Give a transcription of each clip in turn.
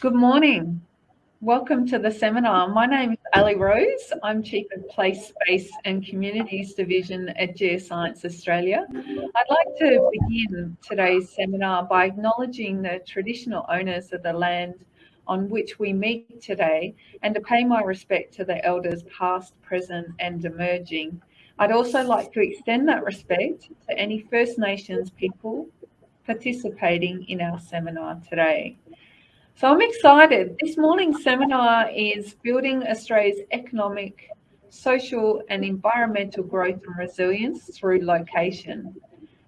Good morning. Welcome to the seminar. My name is Ali Rose. I'm Chief of Place, Space and Communities Division at Geoscience Australia. I'd like to begin today's seminar by acknowledging the traditional owners of the land on which we meet today and to pay my respect to the elders past, present and emerging. I'd also like to extend that respect to any First Nations people participating in our seminar today. So I'm excited. This morning's seminar is Building Australia's Economic, Social and Environmental Growth and Resilience through Location.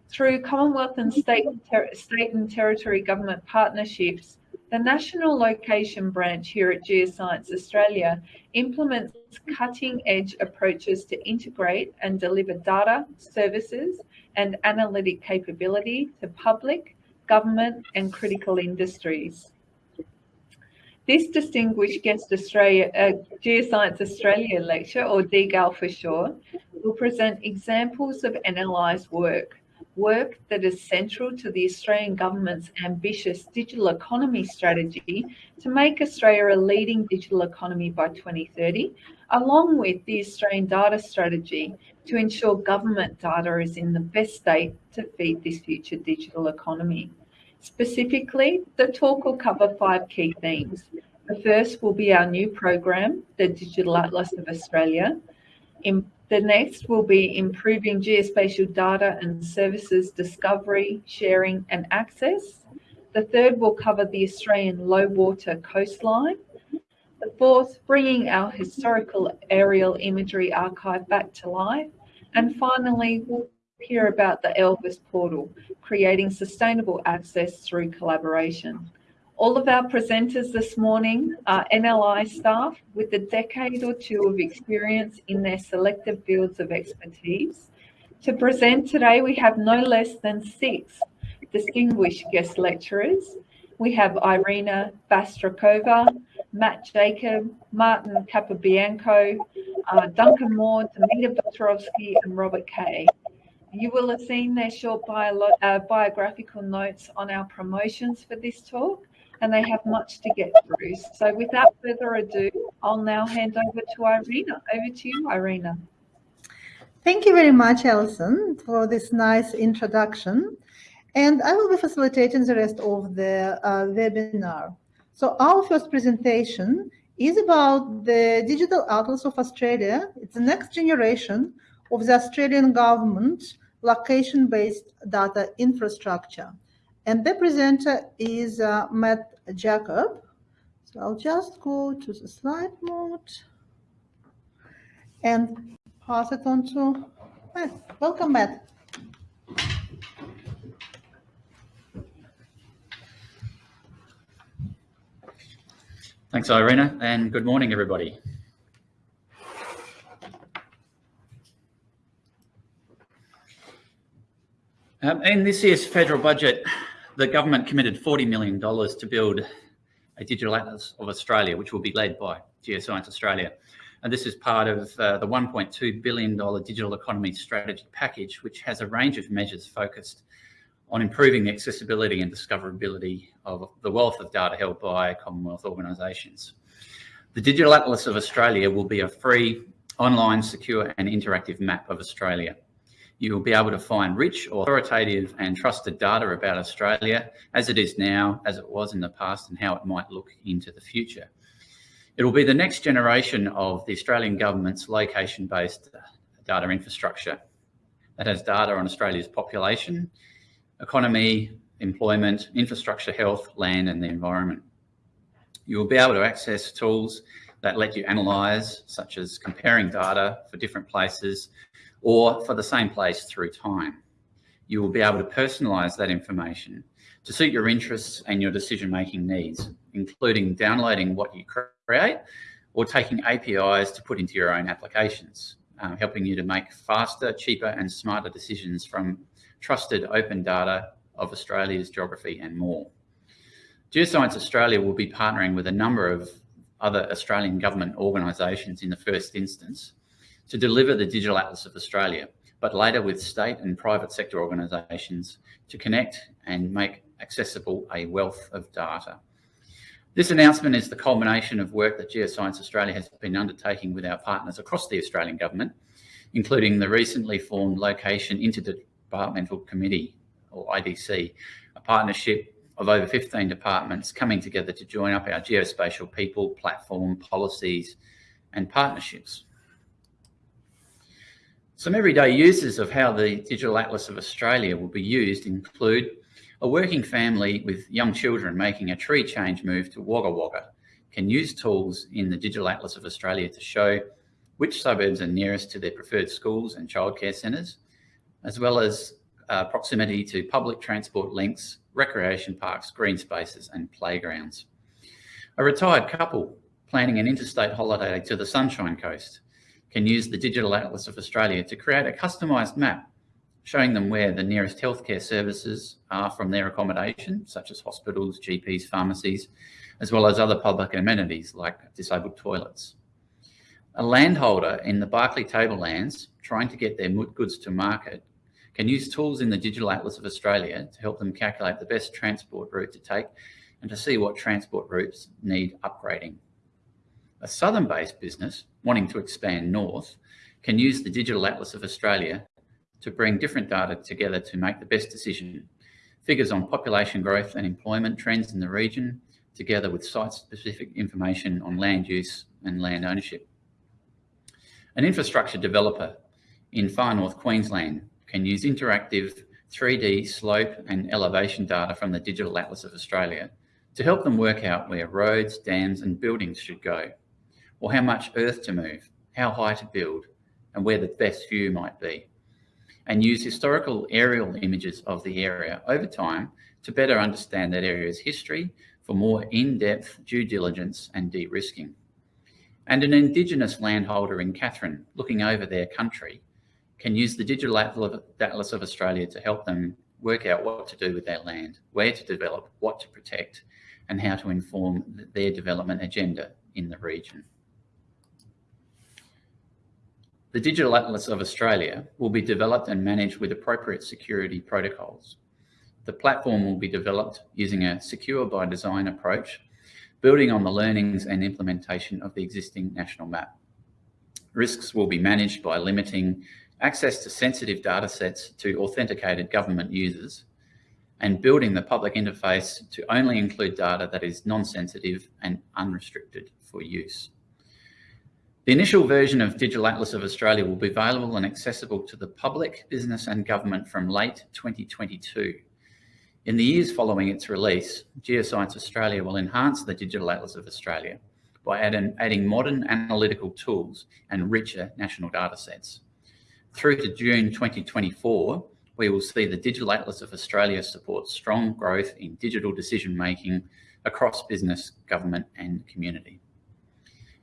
Through Commonwealth and state, state and territory government partnerships, the National Location Branch here at Geoscience Australia implements cutting edge approaches to integrate and deliver data, services and analytic capability to public, government and critical industries. This distinguished guest Australia, uh, Geoscience Australia lecture, or DGAL for short, will present examples of NLI's work, work that is central to the Australian government's ambitious digital economy strategy to make Australia a leading digital economy by 2030, along with the Australian data strategy to ensure government data is in the best state to feed this future digital economy. Specifically, the talk will cover five key themes. The first will be our new program, the Digital Atlas of Australia. In, the next will be improving geospatial data and services discovery, sharing and access. The third will cover the Australian low water coastline. The fourth, bringing our historical aerial imagery archive back to life. And finally, we'll hear about the Elvis portal, creating sustainable access through collaboration. All of our presenters this morning are NLI staff with a decade or two of experience in their selective fields of expertise. To present today, we have no less than six distinguished guest lecturers. We have Irina Bastrakova, Matt Jacob, Martin Capobianco, uh, Duncan Moore, Dmitry Petrovsky, and Robert Kay. You will have seen their short bio, uh, biographical notes on our promotions for this talk, and they have much to get through. So without further ado, I'll now hand over to Irina. Over to you, Irina. Thank you very much, Alison, for this nice introduction. And I will be facilitating the rest of the uh, webinar. So our first presentation is about the Digital Atlas of Australia. It's the next generation of the Australian government location-based data infrastructure. And the presenter is uh, Matt Jacob. So I'll just go to the slide mode and pass it on to Matt. Welcome, Matt. Thanks, Irina, and good morning, everybody. Um, in this year's federal budget, the government committed $40 million to build a digital atlas of Australia, which will be led by Geoscience Australia. And this is part of uh, the $1.2 billion digital economy strategy package, which has a range of measures focused on improving the accessibility and discoverability of the wealth of data held by Commonwealth organisations. The Digital Atlas of Australia will be a free, online, secure and interactive map of Australia you will be able to find rich, authoritative and trusted data about Australia as it is now, as it was in the past and how it might look into the future. It will be the next generation of the Australian government's location-based data infrastructure that has data on Australia's population, economy, employment, infrastructure, health, land and the environment. You will be able to access tools that let you analyse, such as comparing data for different places, or for the same place through time. You will be able to personalise that information to suit your interests and your decision-making needs, including downloading what you create or taking APIs to put into your own applications, uh, helping you to make faster, cheaper and smarter decisions from trusted open data of Australia's geography and more. Geoscience Australia will be partnering with a number of other Australian government organisations in the first instance to deliver the Digital Atlas of Australia, but later with state and private sector organisations to connect and make accessible a wealth of data. This announcement is the culmination of work that Geoscience Australia has been undertaking with our partners across the Australian Government, including the recently formed Location Interdepartmental Committee, or IDC, a partnership of over 15 departments coming together to join up our geospatial people, platform, policies and partnerships. Some everyday uses of how the Digital Atlas of Australia will be used include a working family with young children making a tree change move to Wagga Wagga can use tools in the Digital Atlas of Australia to show which suburbs are nearest to their preferred schools and childcare centres, as well as uh, proximity to public transport links, recreation parks, green spaces and playgrounds. A retired couple planning an interstate holiday to the Sunshine Coast can use the Digital Atlas of Australia to create a customised map showing them where the nearest healthcare services are from their accommodation, such as hospitals, GPs, pharmacies, as well as other public amenities like disabled toilets. A landholder in the Barkly Tablelands trying to get their goods to market can use tools in the Digital Atlas of Australia to help them calculate the best transport route to take and to see what transport routes need upgrading. A southern-based business wanting to expand north can use the Digital Atlas of Australia to bring different data together to make the best decision. Figures on population growth and employment trends in the region, together with site-specific information on land use and land ownership. An infrastructure developer in far north Queensland can use interactive 3D slope and elevation data from the Digital Atlas of Australia to help them work out where roads, dams and buildings should go, or how much earth to move, how high to build, and where the best view might be, and use historical aerial images of the area over time to better understand that area's history for more in-depth due diligence and de-risking and an Indigenous landholder in Katherine looking over their country can use the Digital Atlas of Australia to help them work out what to do with their land, where to develop, what to protect, and how to inform their development agenda in the region. The Digital Atlas of Australia will be developed and managed with appropriate security protocols. The platform will be developed using a secure by design approach building on the learnings and implementation of the existing national map. Risks will be managed by limiting access to sensitive data sets to authenticated government users and building the public interface to only include data that is non-sensitive and unrestricted for use. The initial version of Digital Atlas of Australia will be available and accessible to the public, business and government from late 2022 in the years following its release, Geoscience Australia will enhance the Digital Atlas of Australia by adding, adding modern analytical tools and richer national data sets. Through to June 2024, we will see the Digital Atlas of Australia support strong growth in digital decision making across business, government and community.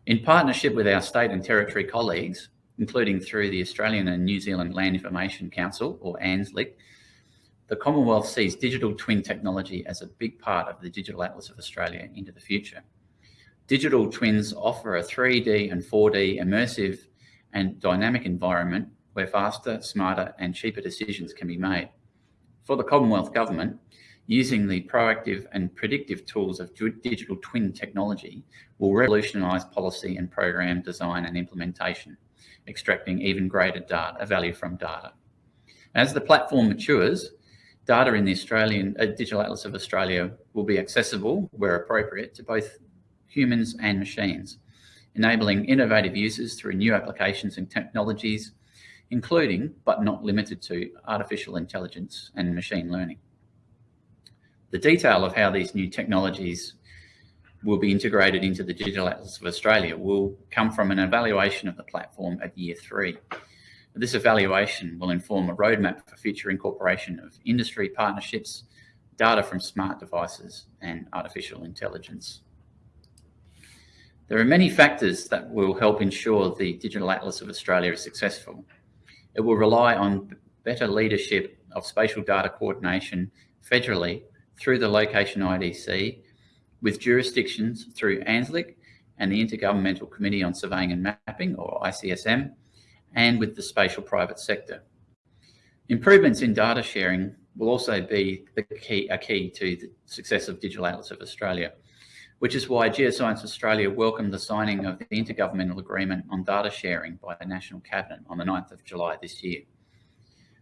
In partnership with our state and territory colleagues, including through the Australian and New Zealand Land Information Council, or ANZLIC, the Commonwealth sees digital twin technology as a big part of the Digital Atlas of Australia into the future. Digital twins offer a 3D and 4D immersive and dynamic environment where faster, smarter and cheaper decisions can be made. For the Commonwealth Government, using the proactive and predictive tools of digital twin technology will revolutionise policy and program design and implementation, extracting even greater data, value from data. As the platform matures, Data in the Australian uh, Digital Atlas of Australia will be accessible where appropriate to both humans and machines, enabling innovative uses through new applications and technologies, including, but not limited to, artificial intelligence and machine learning. The detail of how these new technologies will be integrated into the Digital Atlas of Australia will come from an evaluation of the platform at year three, this evaluation will inform a roadmap for future incorporation of industry partnerships, data from smart devices and artificial intelligence. There are many factors that will help ensure the Digital Atlas of Australia is successful. It will rely on better leadership of spatial data coordination federally through the Location IDC, with jurisdictions through ANZLIC and the Intergovernmental Committee on Surveying and Mapping, or ICSM, and with the spatial private sector. Improvements in data sharing will also be the key, a key to the success of Digital Atlas of Australia. which is why Geoscience Australia welcomed the signing of the Intergovernmental Agreement on Data Sharing by the National Cabinet on the 9th of July this year.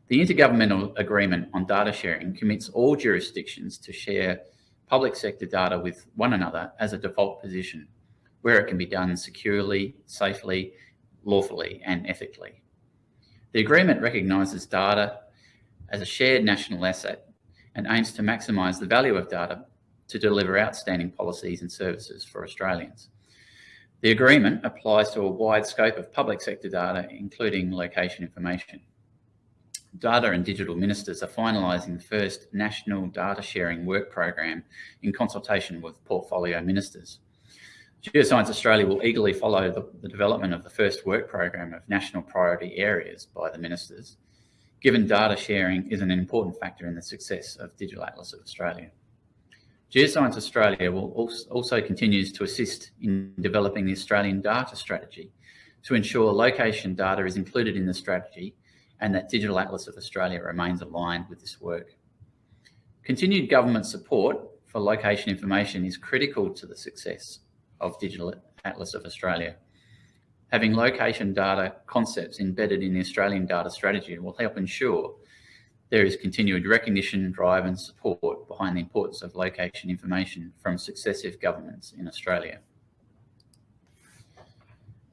The Intergovernmental Agreement on Data Sharing commits all jurisdictions to share public sector data with one another as a default position, where it can be done securely, safely, lawfully and ethically. The agreement recognises data as a shared national asset and aims to maximise the value of data to deliver outstanding policies and services for Australians. The agreement applies to a wide scope of public sector data, including location information. Data and Digital Ministers are finalising the first National Data Sharing Work Program in consultation with portfolio ministers. Geoscience Australia will eagerly follow the, the, development of the first work program of national priority areas by the ministers, given data sharing is an important factor in the success of Digital Atlas of Australia. Geoscience Australia will also, also continues to assist in developing the Australian data strategy to ensure location data is included in the strategy and that Digital Atlas of Australia remains aligned with this work. Continued government support for location information is critical to the success of Digital Atlas of Australia. Having location data concepts embedded in the Australian data strategy will help ensure there is continued recognition, drive and support behind the importance of location information from successive governments in Australia.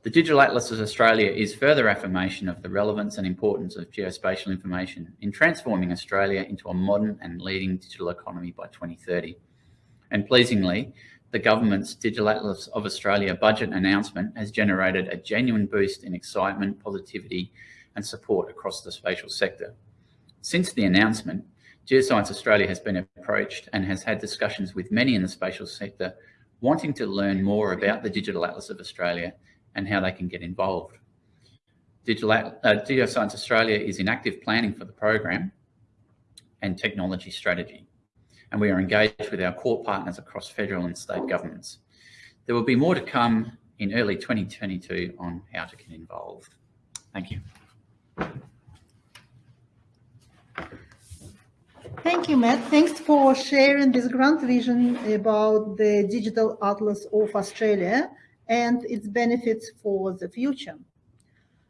The Digital Atlas of Australia is further affirmation of the relevance and importance of geospatial information in transforming Australia into a modern and leading digital economy by 2030. And pleasingly, the government's Digital Atlas of Australia budget announcement has generated a genuine boost in excitement, positivity and support across the spatial sector. Since the announcement, Geoscience Australia has been approached and has had discussions with many in the spatial sector wanting to learn more about the Digital Atlas of Australia and how they can get involved. Digital, uh, Geoscience Australia is in active planning for the program and technology strategy, and we are engaged with our core partners across federal and state governments. There will be more to come in early 2022 on how to get involved. Thank you. Thank you, Matt. Thanks for sharing this grand vision about the Digital Atlas of Australia and its benefits for the future.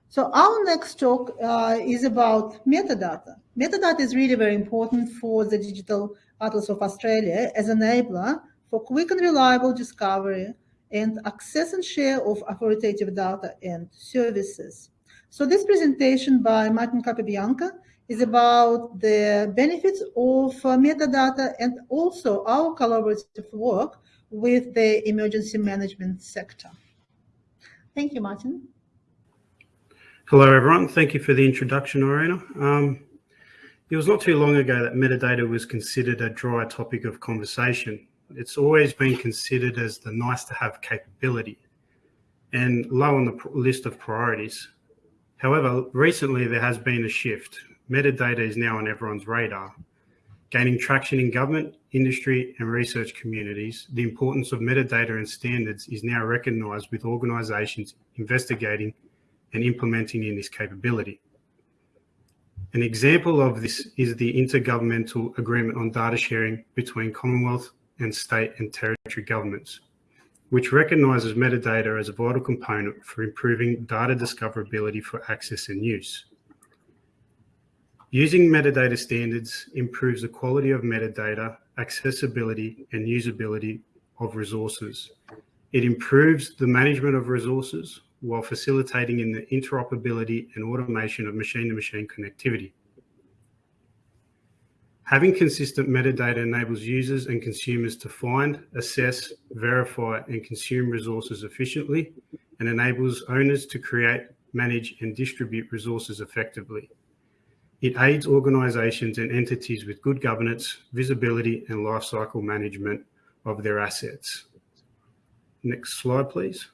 So our next talk uh, is about metadata. Metadata is really very important for the Digital Atlas of Australia as an enabler for quick and reliable discovery and access and share of authoritative data and services. So this presentation by Martin Capobianco is about the benefits of uh, metadata and also our collaborative work with the emergency management sector. Thank you, Martin. Hello, everyone. Thank you for the introduction, Irina. Um, it was not too long ago that metadata was considered a dry topic of conversation. It's always been considered as the nice to have capability and low on the list of priorities. However, recently there has been a shift. Metadata is now on everyone's radar Gaining traction in government, industry and research communities, the importance of metadata and standards is now recognised with organisations investigating and implementing in this capability. An example of this is the Intergovernmental Agreement on Data Sharing between Commonwealth and state and territory governments, which recognises metadata as a vital component for improving data discoverability for access and use. Using metadata standards improves the quality of metadata, accessibility and usability of resources. It improves the management of resources while facilitating in the interoperability and automation of machine-to-machine -machine connectivity. Having consistent metadata enables users and consumers to find, assess, verify and consume resources efficiently and enables owners to create, manage and distribute resources effectively. It aids organisations and entities with good governance, visibility and lifecycle management of their assets. Next slide, please.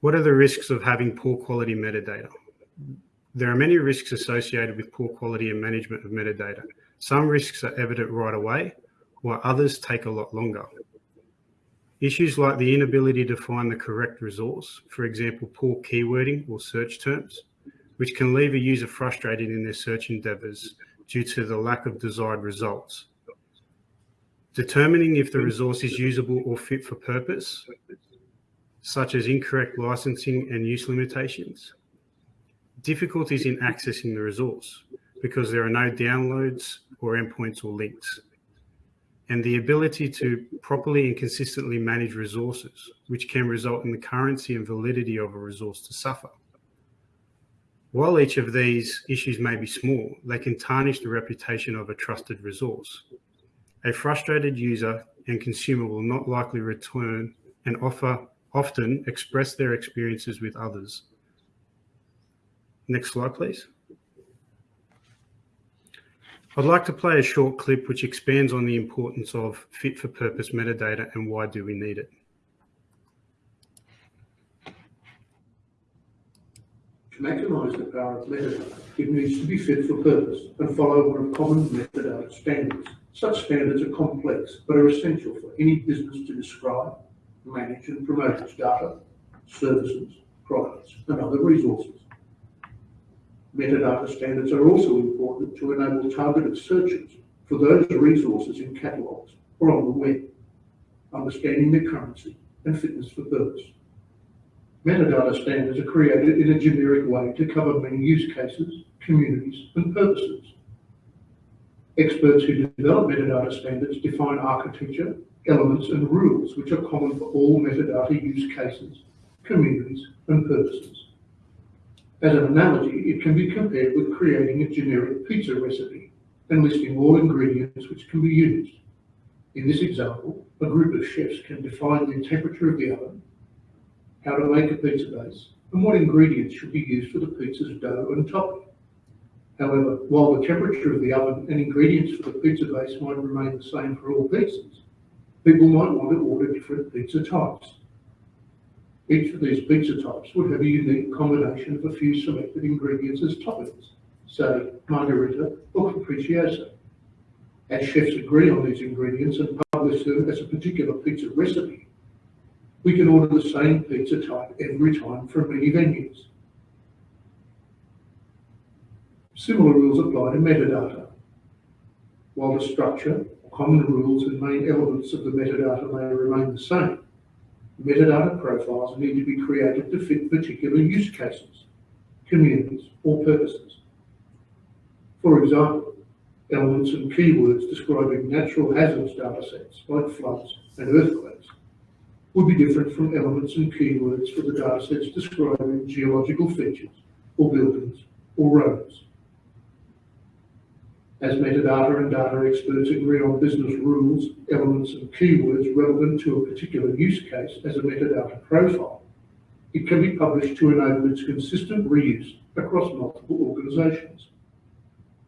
What are the risks of having poor quality metadata? There are many risks associated with poor quality and management of metadata. Some risks are evident right away, while others take a lot longer. Issues like the inability to find the correct resource, for example, poor keywording or search terms, which can leave a user frustrated in their search endeavors due to the lack of desired results. determining if the resource is usable or fit for purpose, such as incorrect licensing and use limitations, difficulties in accessing the resource because there are no downloads or endpoints or links, and the ability to properly and consistently manage resources, which can result in the currency and validity of a resource to suffer. While each of these issues may be small, they can tarnish the reputation of a trusted resource. A frustrated user and consumer will not likely return and offer often express their experiences with others. Next slide, please. I'd like to play a short clip which expands on the importance of fit for purpose metadata and why do we need it. To maximise the power of metadata, it needs to be fit for purpose and follow one of common metadata standards. Such standards are complex but are essential for any business to describe, manage and promote its data, services, products and other resources. Metadata standards are also important to enable targeted searches for those resources in catalogues or on the web, understanding their currency and fitness for purpose. Metadata standards are created in a generic way to cover many use cases, communities and purposes. Experts who develop metadata standards define architecture, elements and rules which are common for all metadata use cases, communities and purposes. As an analogy, it can be compared with creating a generic pizza recipe and listing all ingredients which can be used. In this example, a group of chefs can define the temperature of the oven, how to make a pizza base, and what ingredients should be used for the pizza's dough and topping. However, while the temperature of the oven and ingredients for the pizza base might remain the same for all pizzas, people might want to order different pizza types. Each of these pizza types would have a unique combination of a few selected ingredients as toppings, say margherita or capriccioso. As chefs agree on these ingredients and publish them as a particular pizza recipe, we can order the same pizza type every time from many venues. Similar rules apply to metadata. While the structure, common rules and main elements of the metadata may remain the same, metadata profiles need to be created to fit particular use cases, communities, or purposes. For example, elements and keywords describing natural hazards datasets like floods and earthquakes would be different from elements and keywords for the datasets describing geological features or buildings or roads. As metadata and data experts agree on business rules, elements and keywords relevant to a particular use case as a metadata profile, it can be published to enable its consistent reuse across multiple organizations.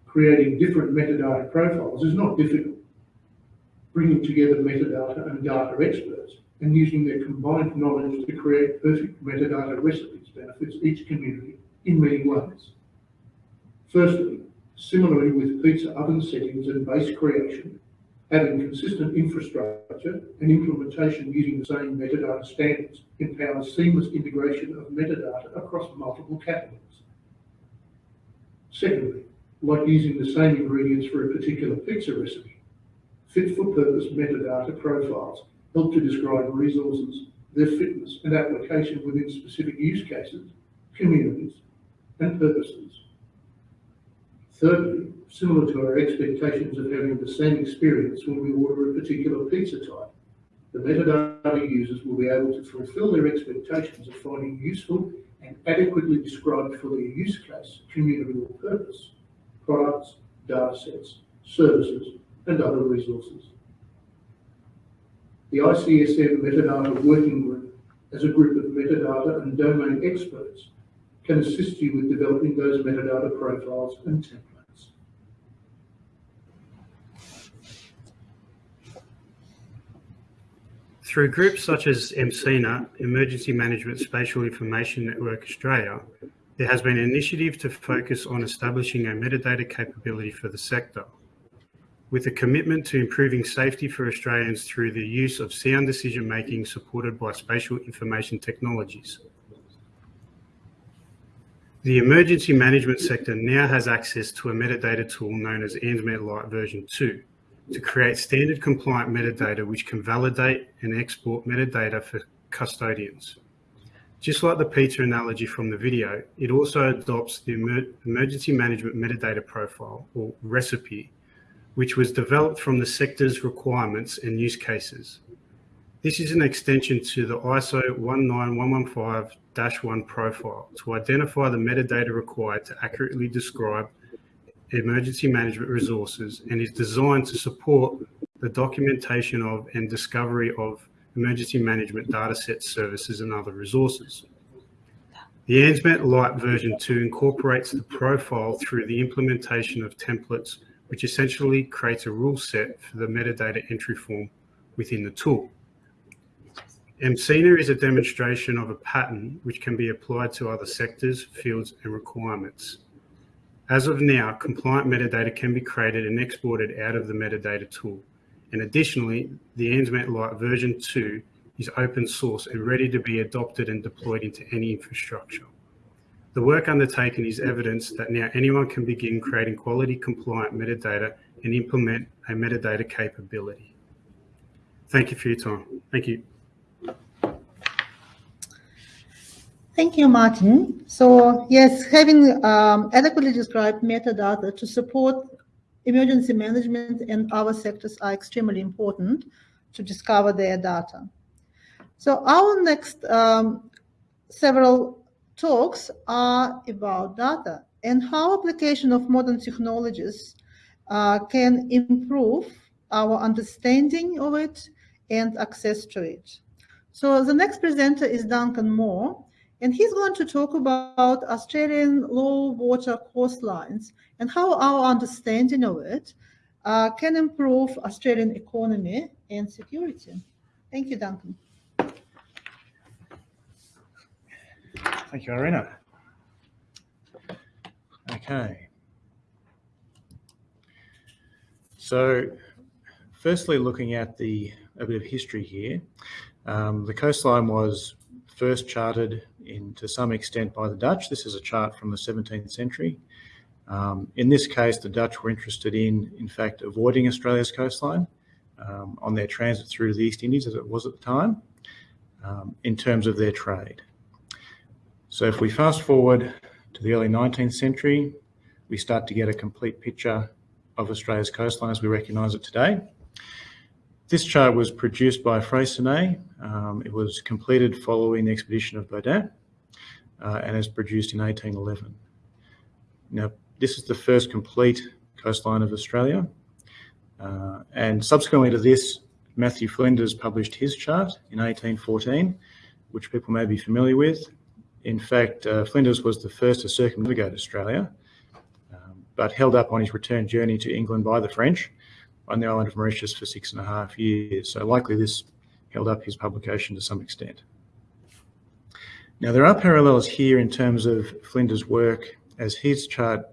Creating different metadata profiles is not difficult. Bringing together metadata and data experts and using their combined knowledge to create perfect metadata recipes benefits each community in many ways. Firstly, Similarly, with pizza oven settings and base creation, having consistent infrastructure and implementation using the same metadata standards empowers seamless integration of metadata across multiple catalogs. Secondly, like using the same ingredients for a particular pizza recipe, fit-for-purpose metadata profiles help to describe resources, their fitness and application within specific use cases, communities, and purposes. Thirdly, similar to our expectations of having the same experience when we order a particular pizza type, the metadata users will be able to fulfill their expectations of finding useful and adequately described for their use case, community or purpose, products, data sets, services, and other resources. The ICSM Metadata Working Group, as a group of metadata and domain experts, can assist you with developing those metadata profiles and templates. Through groups such as EMSINA, Emergency Management Spatial Information Network Australia, there has been an initiative to focus on establishing a metadata capability for the sector, with a commitment to improving safety for Australians through the use of sound decision making supported by spatial information technologies. The emergency management sector now has access to a metadata tool known as ANZMET Lite version 2, to create standard compliant metadata which can validate and export metadata for custodians. Just like the pizza analogy from the video, it also adopts the Emer Emergency Management Metadata Profile, or recipe, which was developed from the sector's requirements and use cases. This is an extension to the ISO 19115-1 profile to identify the metadata required to accurately describe emergency management resources and is designed to support the documentation of and discovery of emergency management datasets, services and other resources. The ANZMET Lite version 2 incorporates the profile through the implementation of templates, which essentially creates a rule set for the metadata entry form within the tool. EMSINA is a demonstration of a pattern which can be applied to other sectors, fields and requirements. As of now, compliant metadata can be created and exported out of the metadata tool. And additionally, the ANZMET Lite version 2 is open source and ready to be adopted and deployed into any infrastructure. The work undertaken is evidence that now anyone can begin creating quality compliant metadata and implement a metadata capability. Thank you for your time. Thank you. Thank you, Martin. So yes, having um, adequately described metadata to support emergency management and our sectors are extremely important to discover their data. So our next um, several talks are about data and how application of modern technologies uh, can improve our understanding of it and access to it. So the next presenter is Duncan Moore, and he's going to talk about Australian low water coastlines and how our understanding of it uh, can improve Australian economy and security. Thank you, Duncan. Thank you, Irina. Okay. So, firstly, looking at the a bit of history here, um, the coastline was first charted in to some extent by the Dutch. This is a chart from the 17th century. Um, in this case, the Dutch were interested in, in fact, avoiding Australia's coastline um, on their transit through the East Indies, as it was at the time, um, in terms of their trade. So if we fast forward to the early 19th century, we start to get a complete picture of Australia's coastline as we recognise it today. This chart was produced by Freycinet. Um, it was completed following the expedition of Baudin uh, and is produced in 1811. Now, this is the first complete coastline of Australia. Uh, and subsequently to this, Matthew Flinders published his chart in 1814, which people may be familiar with. In fact, uh, Flinders was the first to circumnavigate Australia, um, but held up on his return journey to England by the French on the island of Mauritius for six and a half years. So likely this held up his publication to some extent. Now there are parallels here in terms of Flinders' work as his chart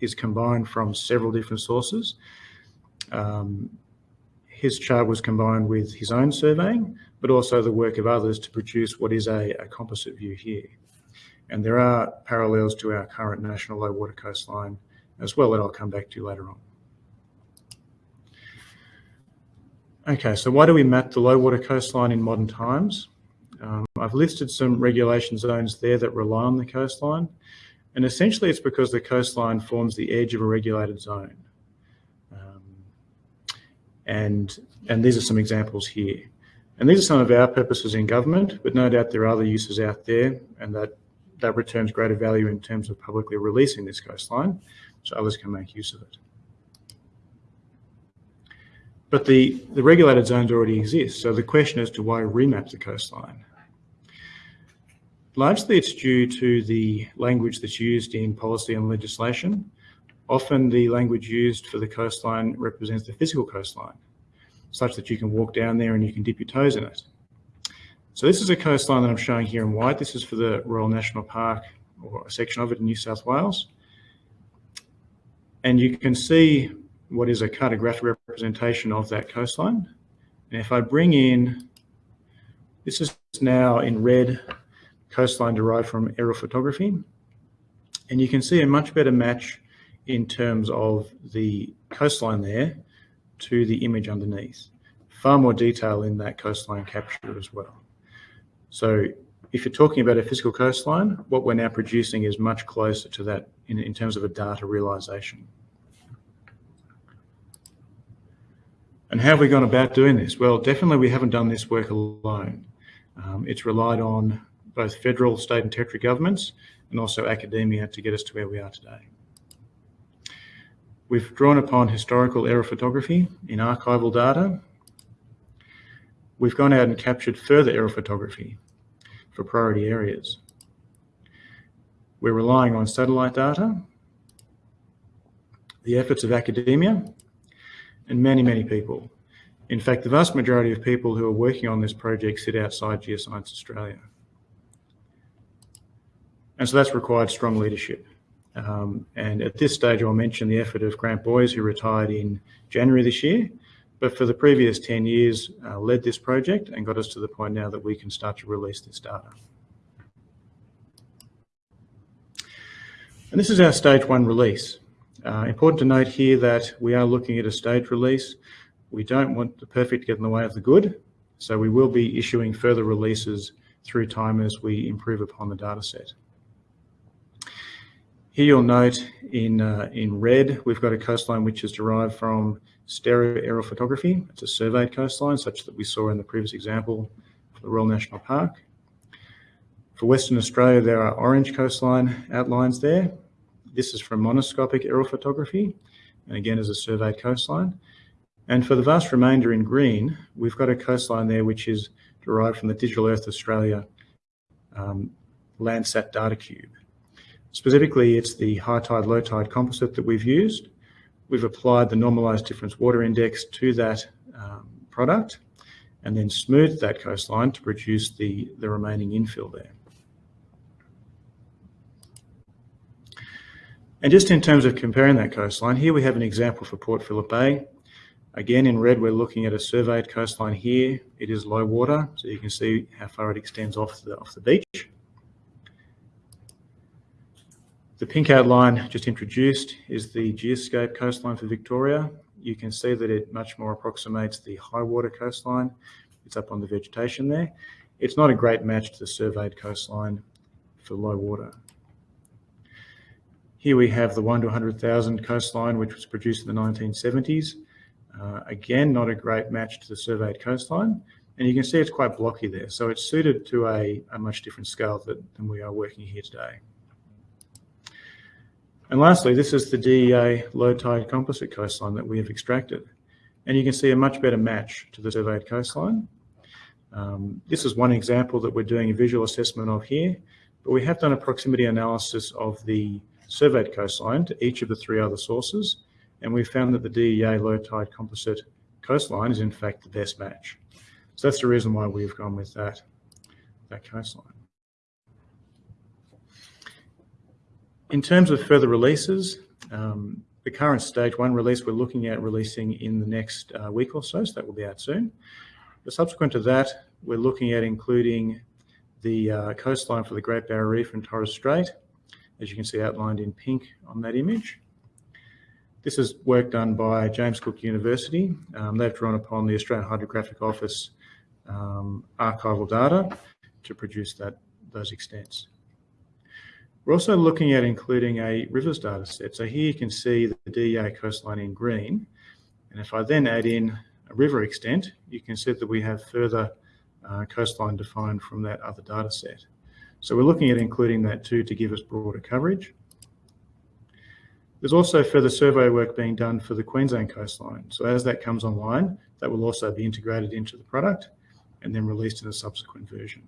is combined from several different sources. Um, his chart was combined with his own surveying, but also the work of others to produce what is a, a composite view here. And there are parallels to our current national low water coastline as well that I'll come back to later on. Okay, so why do we map the low water coastline in modern times? Um, I've listed some regulation zones there that rely on the coastline. And essentially it's because the coastline forms the edge of a regulated zone. Um, and, and these are some examples here. And these are some of our purposes in government, but no doubt there are other uses out there and that, that returns greater value in terms of publicly releasing this coastline so others can make use of it. But the, the regulated zones already exist. So the question as to why remap the coastline. Largely it's due to the language that's used in policy and legislation. Often the language used for the coastline represents the physical coastline, such that you can walk down there and you can dip your toes in it. So this is a coastline that I'm showing here in white. This is for the Royal National Park or a section of it in New South Wales. And you can see what is a cartographic representation of that coastline. And if I bring in, this is now in red, coastline derived from aerial photography. And you can see a much better match in terms of the coastline there to the image underneath. Far more detail in that coastline capture as well. So if you're talking about a physical coastline, what we're now producing is much closer to that in, in terms of a data realization. And how have we gone about doing this? Well, definitely we haven't done this work alone. Um, it's relied on both federal, state and territory governments and also academia to get us to where we are today. We've drawn upon historical aerial photography in archival data. We've gone out and captured further aerial photography for priority areas. We're relying on satellite data, the efforts of academia, and many, many people. In fact, the vast majority of people who are working on this project sit outside Geoscience Australia. And so that's required strong leadership. Um, and at this stage, I'll mention the effort of Grant Boys, who retired in January this year, but for the previous 10 years, uh, led this project and got us to the point now that we can start to release this data. And this is our stage one release. Uh, important to note here that we are looking at a stage release. We don't want the perfect to get in the way of the good. So we will be issuing further releases through time as we improve upon the data set. Here you'll note in, uh, in red, we've got a coastline which is derived from stereo aerial photography. It's a surveyed coastline such that we saw in the previous example for the Royal National Park. For Western Australia, there are orange coastline outlines there. This is from monoscopic aerial photography, and again is a surveyed coastline. And for the vast remainder in green, we've got a coastline there which is derived from the Digital Earth Australia um, Landsat data cube. Specifically, it's the high tide, low tide composite that we've used. We've applied the normalized difference water index to that um, product and then smoothed that coastline to produce the, the remaining infill there. And just in terms of comparing that coastline, here we have an example for Port Phillip Bay. Again, in red, we're looking at a surveyed coastline here. It is low water, so you can see how far it extends off the, off the beach. The pink outline just introduced is the geoscape coastline for Victoria. You can see that it much more approximates the high water coastline. It's up on the vegetation there. It's not a great match to the surveyed coastline for low water. Here we have the 1 to 100,000 coastline, which was produced in the 1970s. Uh, again, not a great match to the surveyed coastline. And you can see it's quite blocky there. So it's suited to a, a much different scale that, than we are working here today. And lastly, this is the DEA low tide composite coastline that we have extracted. And you can see a much better match to the surveyed coastline. Um, this is one example that we're doing a visual assessment of here, but we have done a proximity analysis of the surveyed coastline to each of the three other sources. And we found that the DEA low tide composite coastline is in fact the best match. So that's the reason why we've gone with that, that coastline. In terms of further releases, um, the current stage one release we're looking at releasing in the next uh, week or so, so that will be out soon. But subsequent to that, we're looking at including the uh, coastline for the Great Barrier Reef and Torres Strait, as you can see outlined in pink on that image. This is work done by James Cook University. Um, they've drawn upon the Australian Hydrographic Office um, archival data to produce that those extents. We're also looking at including a rivers data set. So here you can see the DEA coastline in green. And if I then add in a river extent, you can see that we have further uh, coastline defined from that other data set. So we're looking at including that too to give us broader coverage. There's also further survey work being done for the Queensland coastline. So as that comes online, that will also be integrated into the product and then released in a subsequent version.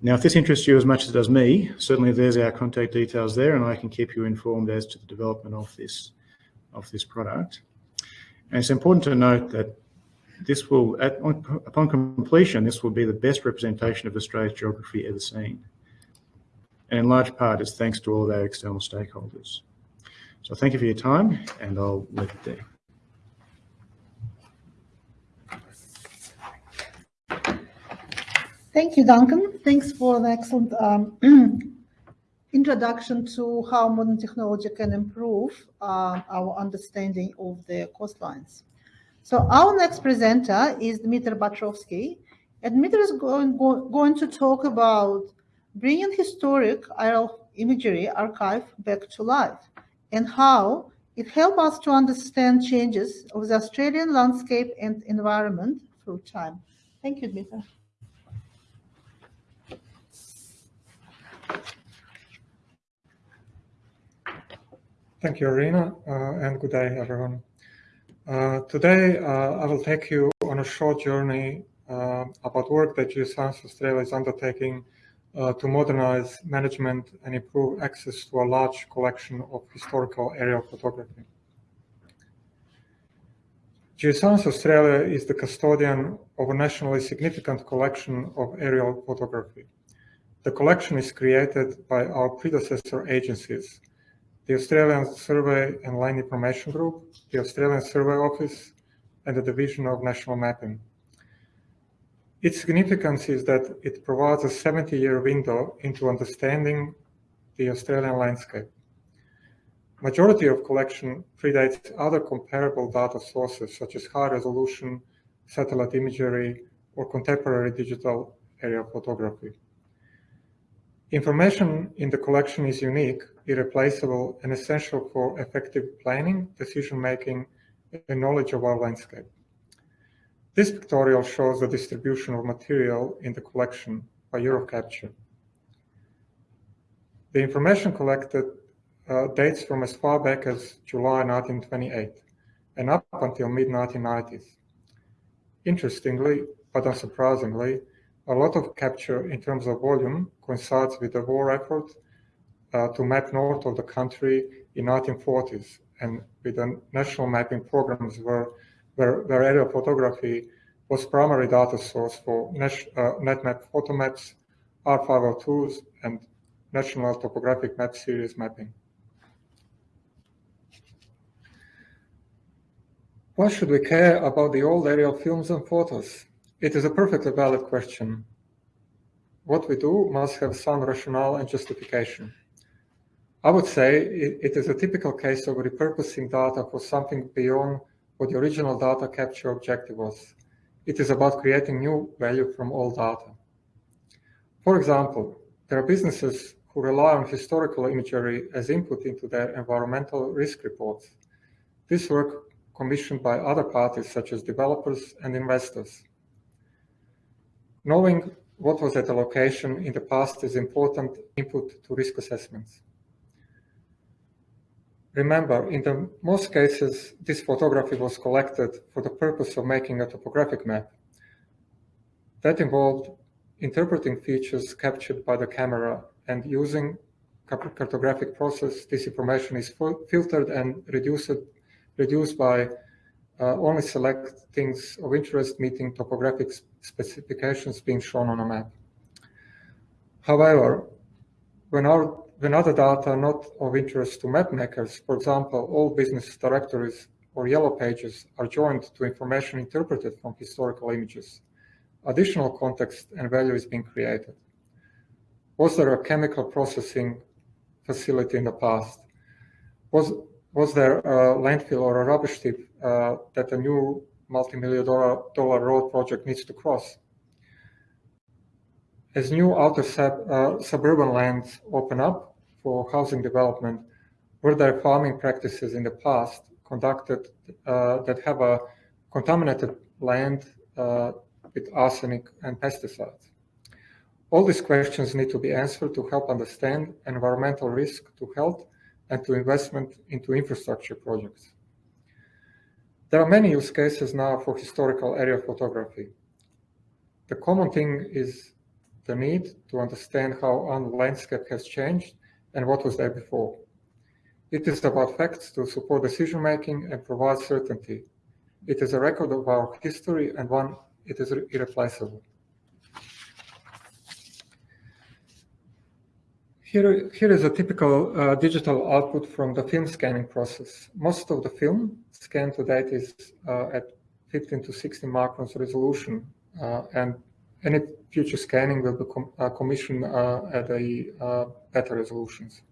Now, if this interests you as much as it does me, certainly there's our contact details there, and I can keep you informed as to the development of this of this product. And it's important to note that this will, at, upon completion, this will be the best representation of Australia's geography ever seen. And in large part, it's thanks to all of our external stakeholders. So thank you for your time, and I'll leave it there. Thank you, Duncan. Thanks for the excellent um, introduction to how modern technology can improve uh, our understanding of the coastlines. So our next presenter is Dmitry Batrovsky. And Dmitry is going, go, going to talk about bringing historic aerial imagery archive back to life and how it helps us to understand changes of the Australian landscape and environment through time. Thank you, Dmitry. Thank you, Irina, uh, and good day, everyone. Uh, today, uh, I will take you on a short journey uh, about work that Geoscience Australia is undertaking uh, to modernize management and improve access to a large collection of historical aerial photography. Geoscience Australia is the custodian of a nationally significant collection of aerial photography. The collection is created by our predecessor agencies, the Australian Survey and Land Information Group, the Australian Survey Office, and the Division of National Mapping. Its significance is that it provides a 70-year window into understanding the Australian landscape. Majority of collection predates other comparable data sources such as high-resolution satellite imagery or contemporary digital aerial photography. Information in the collection is unique, irreplaceable, and essential for effective planning, decision-making, and knowledge of our landscape. This pictorial shows the distribution of material in the collection by year of capture. The information collected uh, dates from as far back as July 1928 and up until mid-1990s. Interestingly, but unsurprisingly, a lot of capture in terms of volume coincides with the war effort uh, to map north of the country in 1940s and with the national mapping programs where, where, where aerial photography was primary data source for uh, NatMap photo maps, R502s, and National Topographic Map Series mapping. Why should we care about the old aerial films and photos? It is a perfectly valid question. What we do must have some rationale and justification. I would say it, it is a typical case of repurposing data for something beyond what the original data capture objective was. It is about creating new value from old data. For example, there are businesses who rely on historical imagery as input into their environmental risk reports. This work commissioned by other parties such as developers and investors. Knowing what was at the location in the past is important input to risk assessments. Remember, in the most cases, this photography was collected for the purpose of making a topographic map. That involved interpreting features captured by the camera and using cartographic process, this information is filtered and reduced, reduced by only select things of interest meeting topographic specifications being shown on a map. However, when, our, when other data are not of interest to mapmakers, for example, all business directories or yellow pages are joined to information interpreted from historical images, additional context and value is being created. Was there a chemical processing facility in the past? Was, was there a landfill or a rubbish tip uh, that a new multi-million dollar, dollar road project needs to cross. As new outer sub, uh, suburban lands open up for housing development, were there farming practices in the past conducted uh, that have a contaminated land uh, with arsenic and pesticides? All these questions need to be answered to help understand environmental risk to health and to investment into infrastructure projects. There are many use cases now for historical aerial photography. The common thing is the need to understand how our landscape has changed and what was there before. It is about facts to support decision making and provide certainty. It is a record of our history and one it is irreplaceable. Here, here is a typical uh, digital output from the film scanning process. Most of the film scanned to date is uh, at 15 to 16 microns resolution, uh, and Any future scanning will be com uh, commissioned uh, at a uh, better resolutions.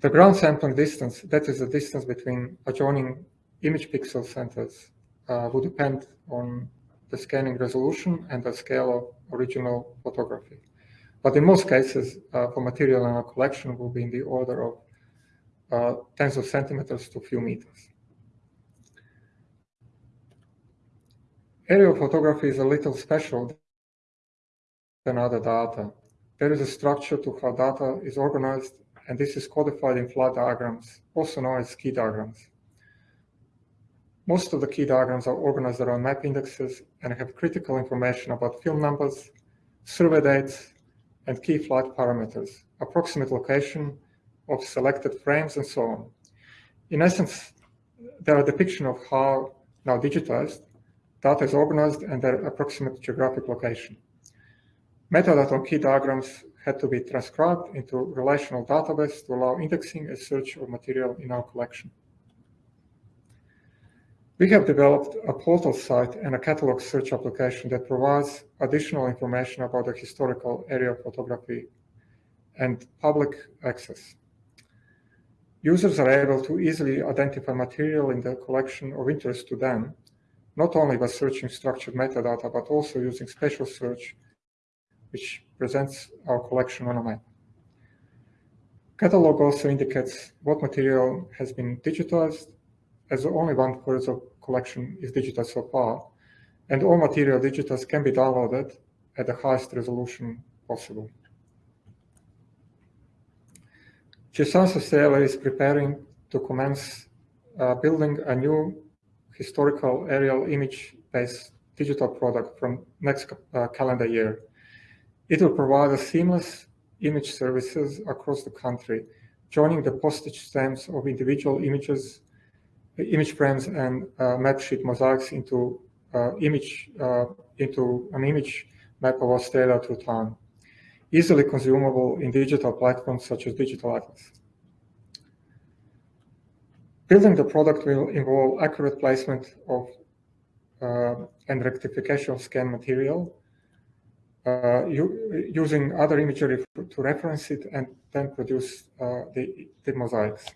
The ground sampling distance, that is the distance between adjoining image pixel centers, will depend on the scanning resolution and the scale of original photography. But in most cases, uh, for material in our collection will be in the order of uh, tens of centimeters to few meters. Aerial photography is a little special than other data. There is a structure to how data is organized, and this is codified in flow diagrams, also known as key diagrams. Most of the key diagrams are organized around map indexes and have critical information about film numbers, survey dates, and key flight parameters, approximate location of selected frames, and so on. In essence, they are a depiction of how, now digitized, data is organized and their approximate geographic location. Metadata on key diagrams had to be transcribed into relational database to allow indexing and search of material in our collection. We have developed a portal site and a catalog search application that provides additional information about the historical area of photography and public access. Users are able to easily identify material in the collection of interest to them, not only by searching structured metadata, but also using spatial search, which presents our collection on a map. Catalog also indicates what material has been digitized, as only one third of collection is digital so far, and all material digitals can be downloaded at the highest resolution possible. Geoscience Australia is preparing to commence uh, building a new historical aerial image-based digital product from next uh, calendar year. It will provide a seamless image services across the country, joining the postage stamps of individual images image frames and uh, map sheet mosaics into uh, image uh, into an image map of Australia through time, easily consumable in digital platforms such as Digital Atlas. Building the product will involve accurate placement of uh, and rectification of scan material, uh, using other imagery to reference it and then produce uh, the, the mosaics.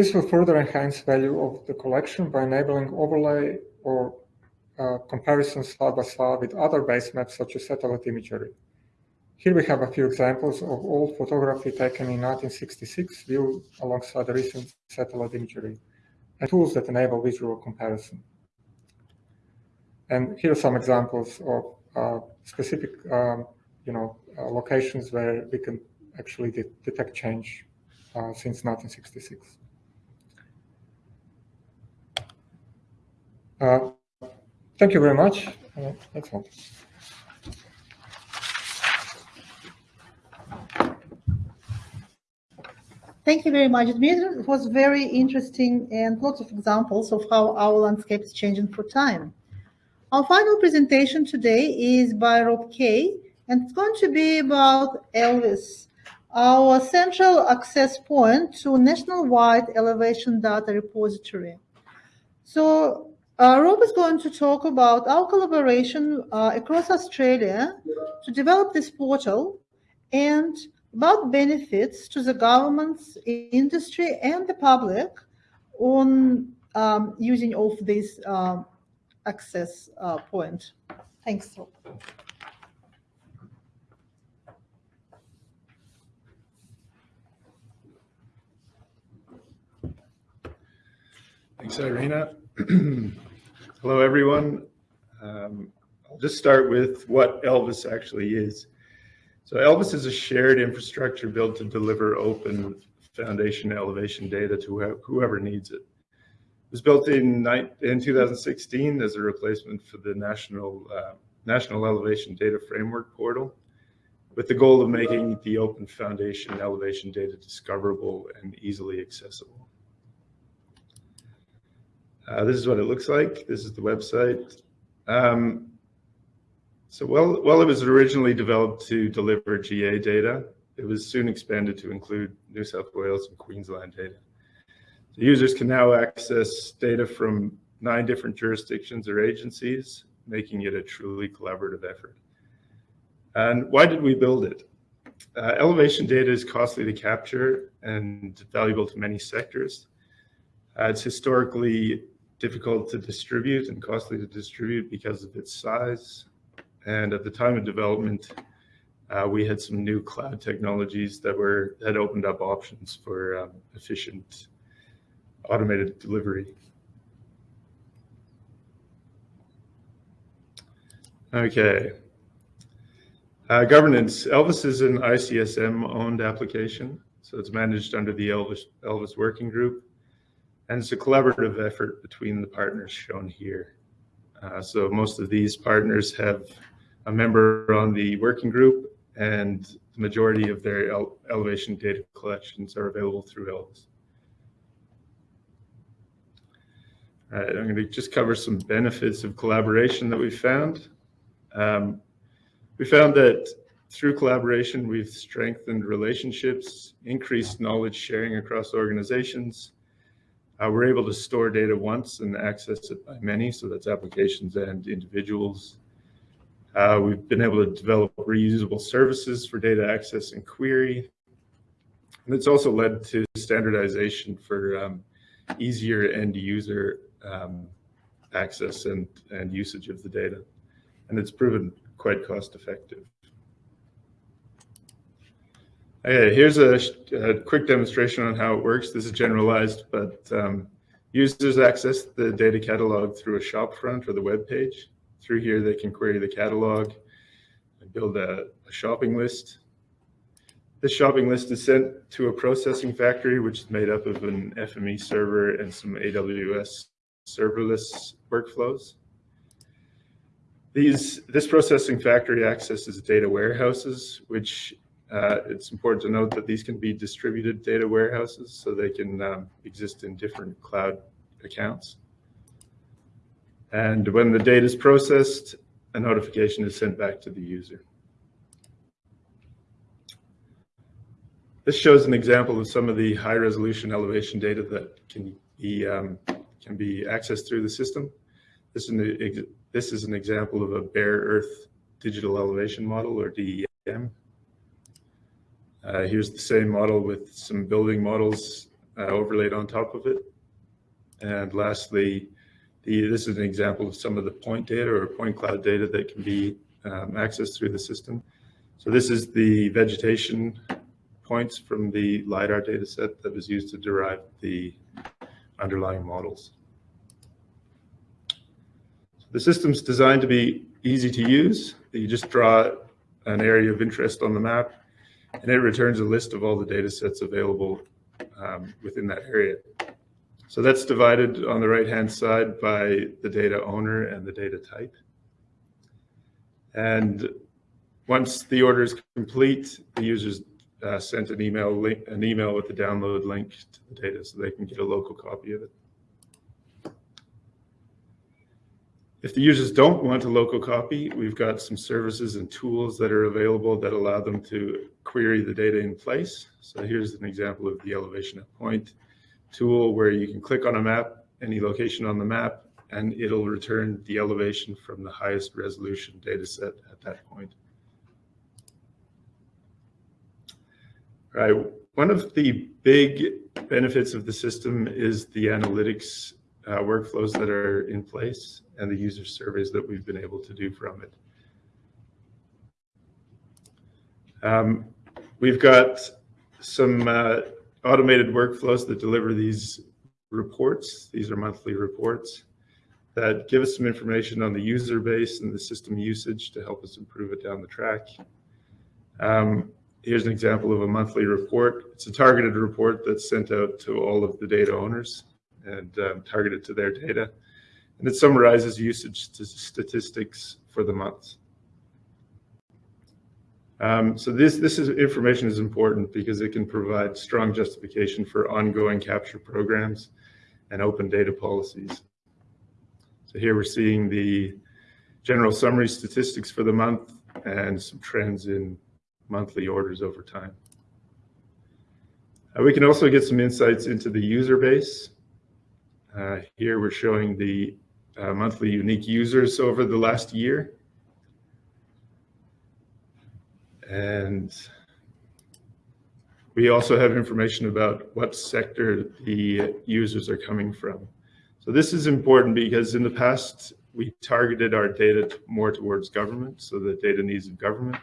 This will further enhance value of the collection by enabling overlay or uh, comparisons side by side with other base maps such as satellite imagery. Here we have a few examples of old photography taken in 1966 viewed alongside the recent satellite imagery and tools that enable visual comparison. And here are some examples of uh, specific um, you know, uh, locations where we can actually de detect change uh, since 1966. Uh, thank you very much. Uh, excellent. Thank you very much, Dmitry. It was very interesting and lots of examples of how our landscape is changing for time. Our final presentation today is by Rob Kay, and it's going to be about ELVIS, our central access point to national-wide elevation data repository. So uh, Rob is going to talk about our collaboration uh, across Australia to develop this portal and about benefits to the governments, industry, and the public on um, using of this uh, access point. Thanks, Rob. Thanks, Irina. Hello, everyone. Um, I'll just start with what ELVIS actually is. So ELVIS is a shared infrastructure built to deliver open foundation elevation data to whoever needs it. It was built in, in 2016 as a replacement for the National, uh, National Elevation Data Framework portal with the goal of making the open foundation elevation data discoverable and easily accessible. Uh, this is what it looks like. This is the website. Um, so while, while it was originally developed to deliver GA data, it was soon expanded to include New South Wales and Queensland data. The users can now access data from nine different jurisdictions or agencies making it a truly collaborative effort. And why did we build it? Uh, elevation data is costly to capture and valuable to many sectors. Uh, it's historically difficult to distribute and costly to distribute because of its size. And at the time of development, uh, we had some new cloud technologies that were that opened up options for um, efficient automated delivery. Okay. Uh, governance. Elvis is an ICSM owned application, so it's managed under the Elvis, Elvis Working Group. And it's a collaborative effort between the partners shown here. Uh, so most of these partners have a member on the working group and the majority of their ele elevation data collections are available through Elvis. I'm going to just cover some benefits of collaboration that we found. Um, we found that through collaboration, we've strengthened relationships, increased knowledge sharing across organizations. Uh, we're able to store data once and access it by many, so that's applications and individuals. Uh, we've been able to develop reusable services for data access and query. And it's also led to standardization for um, easier end user um, access and, and usage of the data. And it's proven quite cost effective. Okay, here's a, a, quick demonstration on how it works. This is generalized, but um, users access the data catalog through a shopfront or the web page. Through here, they can query the catalog and build a, a shopping list. This shopping list is sent to a processing factory, which is made up of an FME server and some AWS serverless workflows. These, this processing factory accesses data warehouses, which uh, it's important to note that these can be distributed data warehouses, so they can um, exist in different cloud accounts. And when the data is processed, a notification is sent back to the user. This shows an example of some of the high resolution elevation data that can be, um, can be accessed through the system. This is, an, this is an example of a bare earth digital elevation model or DEM. Uh, here's the same model with some building models uh, overlaid on top of it. And lastly, the, this is an example of some of the point data or point cloud data that can be um, accessed through the system. So this is the vegetation points from the LiDAR data set that was used to derive the underlying models. So the system's designed to be easy to use. You just draw an area of interest on the map and it returns a list of all the data sets available um, within that area. So that's divided on the right-hand side by the data owner and the data type. And once the order is complete, the user's uh, sent an email link, an email with the download link to the data so they can get a local copy of it. If the users don't want a local copy, we've got some services and tools that are available that allow them to query the data in place. So here's an example of the elevation at point tool where you can click on a map, any location on the map, and it'll return the elevation from the highest resolution data set at that point. Right. One of the big benefits of the system is the analytics uh, workflows that are in place and the user surveys that we've been able to do from it. Um, we've got some uh, automated workflows that deliver these reports. These are monthly reports that give us some information on the user base and the system usage to help us improve it down the track. Um, here's an example of a monthly report. It's a targeted report that's sent out to all of the data owners and um, targeted to their data. And it summarizes usage statistics for the month. Um, so this, this is, information is important because it can provide strong justification for ongoing capture programs and open data policies. So here we're seeing the general summary statistics for the month and some trends in monthly orders over time. Uh, we can also get some insights into the user base. Uh, here we're showing the uh, monthly unique users over the last year. And we also have information about what sector the users are coming from. So this is important because in the past, we targeted our data more towards government, so the data needs of government.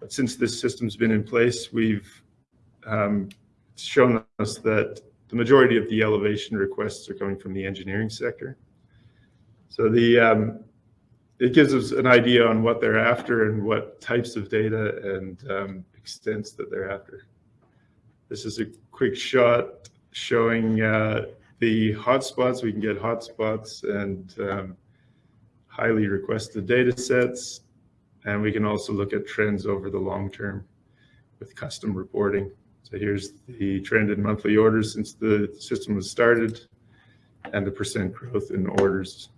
But since this system's been in place, we've um, shown us that the majority of the elevation requests are coming from the engineering sector. So the um, it gives us an idea on what they're after and what types of data and um, extents that they're after. This is a quick shot showing uh, the hotspots. We can get hotspots and um, highly requested data sets. And we can also look at trends over the long term with custom reporting. So here's the trend in monthly orders since the system was started and the percent growth in orders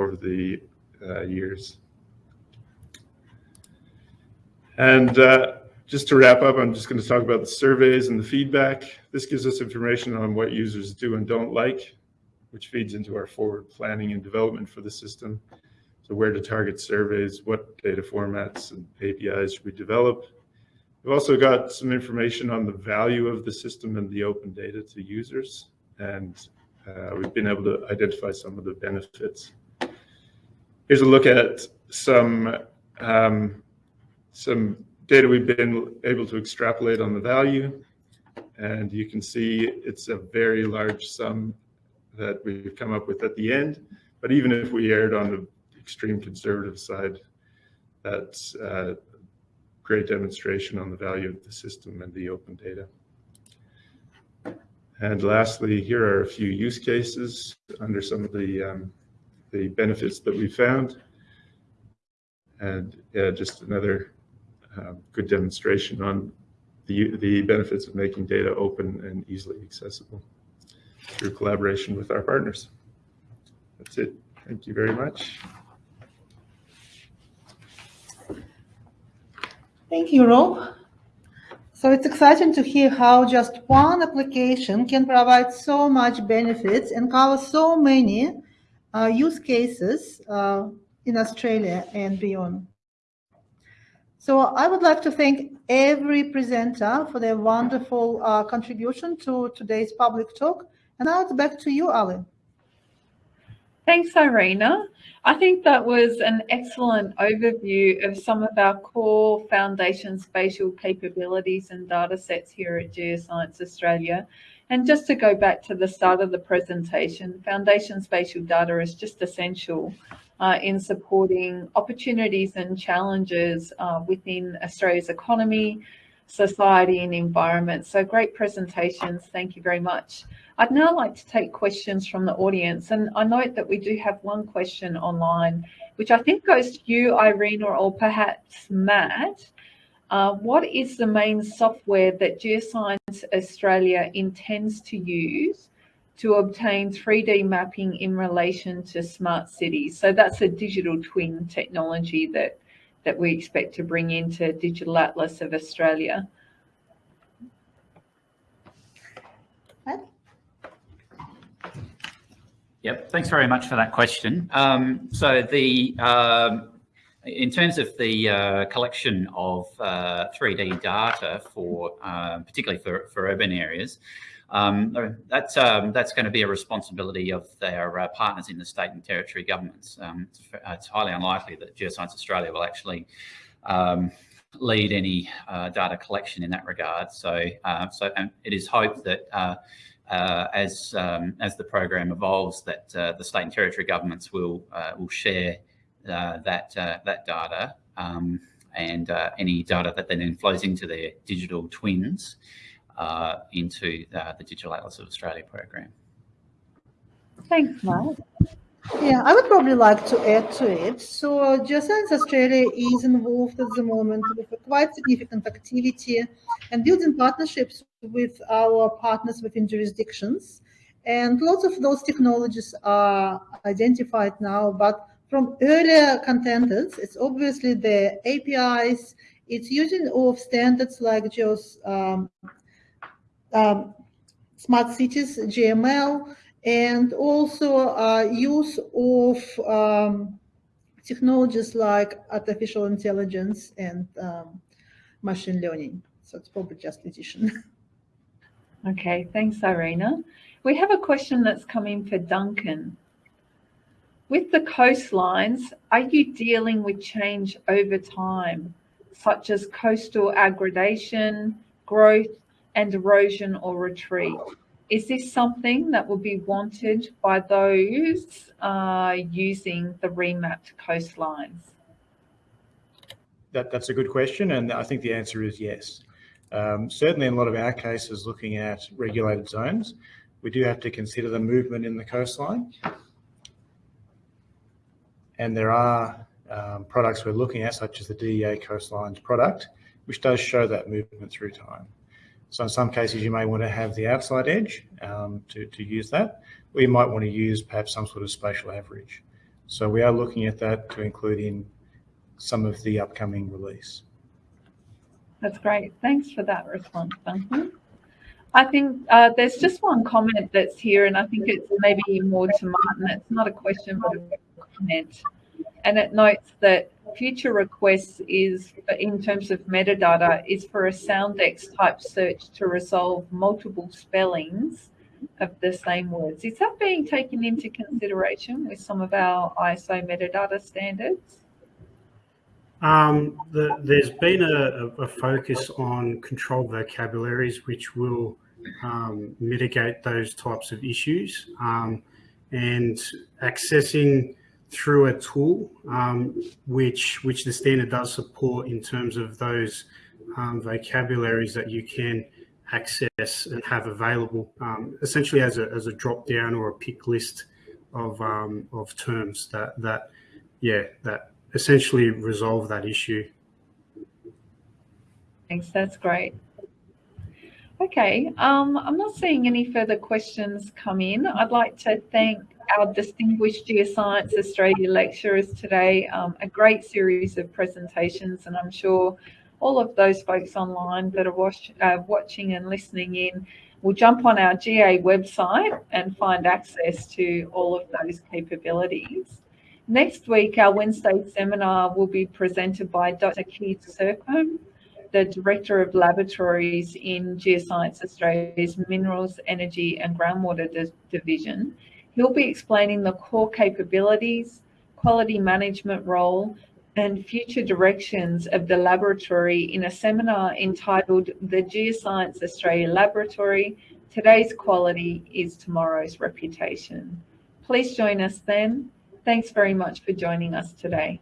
over the uh, years. And uh, just to wrap up, I'm just going to talk about the surveys and the feedback. This gives us information on what users do and don't like, which feeds into our forward planning and development for the system. So where to target surveys, what data formats and APIs should we develop. We've also got some information on the value of the system and the open data to users. And uh, we've been able to identify some of the benefits. Here's a look at some um, some data we've been able to extrapolate on the value. And you can see it's a very large sum that we've come up with at the end. But even if we erred on the extreme conservative side, that's a great demonstration on the value of the system and the open data. And lastly, here are a few use cases under some of the um, the benefits that we found. And just another uh, good demonstration on the, the benefits of making data open and easily accessible through collaboration with our partners. That's it. Thank you very much. Thank you, Rob. So it's exciting to hear how just one application can provide so much benefits and cover so many use cases uh, in Australia and beyond. So I would like to thank every presenter for their wonderful uh, contribution to today's public talk. And now it's back to you, Ali. Thanks, Irina. I think that was an excellent overview of some of our core foundation spatial capabilities and data sets here at Geoscience Australia. And just to go back to the start of the presentation, foundation spatial data is just essential uh, in supporting opportunities and challenges uh, within Australia's economy, society and environment. So great presentations. Thank you very much. I'd now like to take questions from the audience. And I note that we do have one question online, which I think goes to you, Irene, or perhaps Matt. Uh, what is the main software that Geoscience Australia intends to use to obtain 3D mapping in relation to smart cities? So that's a digital twin technology that, that we expect to bring into Digital Atlas of Australia. Yep, thanks very much for that question. Um, so the um, in terms of the uh, collection of uh, 3D data for, uh, particularly for, for urban areas, um, that's um, that's going to be a responsibility of their uh, partners in the state and territory governments. Um, it's, it's, highly unlikely that Geoscience Australia will actually um, lead any uh, data collection in that regard. So, uh, so it is hoped that uh, as um, as the program evolves, that the state and territory governments will will share uh, that uh, that data um, and uh, any data that then flows into their digital twins into the Digital Atlas of Australia program. Thanks, Mark. Yeah, I would probably like to add to it. So Geoscience Australia is involved at the moment with a quite significant activity and building partnerships with our partners within jurisdictions. And lots of those technologies are identified now, but from earlier contenders, it's obviously the APIs, it's using of standards like just um, um, smart cities, GML, and also uh, use of um, technologies like artificial intelligence and um, machine learning. So it's probably just addition. Okay, thanks, Irina. We have a question that's coming for Duncan. With the coastlines, are you dealing with change over time, such as coastal aggradation, growth, and erosion or retreat? Is this something that will be wanted by those uh, using the remapped coastlines? That, that's a good question, and I think the answer is yes. Um, certainly in a lot of our cases looking at regulated zones, we do have to consider the movement in the coastline. And there are um, products we're looking at, such as the DEA Coastlines product, which does show that movement through time. So in some cases, you may want to have the outside edge um, to, to use that, or you might want to use perhaps some sort of spatial average. So we are looking at that to include in some of the upcoming release. That's great. Thanks for that response, Duncan. I think uh, there's just one comment that's here, and I think it's maybe more to Martin. It's not a question, but a And it notes that future requests is, in terms of metadata, is for a Soundex type search to resolve multiple spellings of the same words. Is that being taken into consideration with some of our ISO metadata standards? Um, the, there's been a, a, focus on controlled vocabularies, which will um, mitigate those types of issues. Um, and accessing through a tool, um, which which the standard does support in terms of those um, vocabularies that you can access and have available, um, essentially as a as a drop down or a pick list of of terms that that yeah that essentially resolve that issue. Thanks, that's great. Okay, um, I'm not seeing any further questions come in. I'd like to thank our distinguished Geoscience Australia lecturers today. Um, a great series of presentations, and I'm sure all of those folks online that are watch, uh, watching and listening in will jump on our GA website and find access to all of those capabilities. Next week, our Wednesday seminar will be presented by Dr. Keith Sircombe, the Director of Laboratories in Geoscience Australia's Minerals, Energy and Groundwater Division. He'll be explaining the core capabilities, quality management role, and future directions of the laboratory in a seminar entitled The Geoscience Australia Laboratory, Today's Quality is Tomorrow's Reputation. Please join us then. Thanks very much for joining us today.